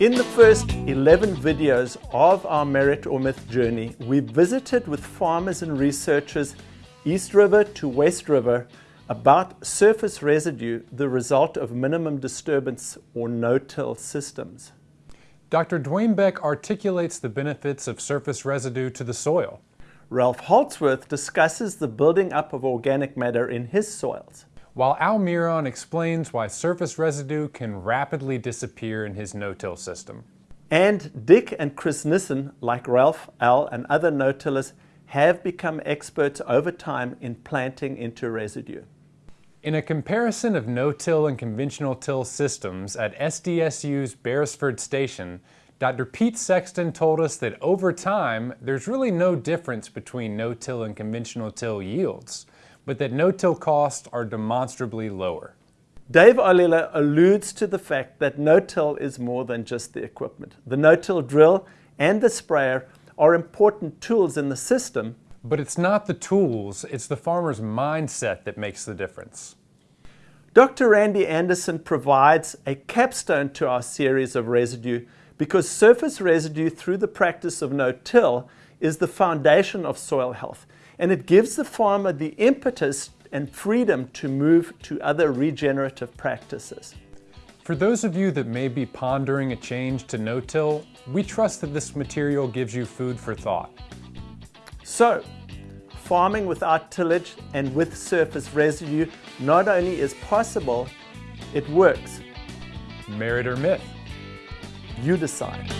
In the first 11 videos of our Merit or Myth journey, we visited with farmers and researchers East River to West River about surface residue, the result of minimum disturbance or no-till systems. Dr. Dwayne Beck articulates the benefits of surface residue to the soil. Ralph Holzwarth discusses the building up of organic matter in his soils while Al Miron explains why surface residue can rapidly disappear in his no-till system. And Dick and Chris Nissen, like Ralph, Al, and other no-tillers, have become experts over time in planting into residue. In a comparison of no-till and conventional till systems at SDSU's Beresford Station, Dr. Pete Sexton told us that over time, there's really no difference between no-till and conventional till yields but that no-till costs are demonstrably lower. Dave Ollila alludes to the fact that no-till is more than just the equipment. The no-till drill and the sprayer are important tools in the system. But it's not the tools, it's the farmer's mindset that makes the difference. Dr. Randy Anderson provides a capstone to our series of residue because surface residue through the practice of no-till is the foundation of soil health and it gives the farmer the impetus and freedom to move to other regenerative practices. For those of you that may be pondering a change to no-till, we trust that this material gives you food for thought. So, farming without tillage and with surface residue not only is possible, it works. Merit or myth? You decide.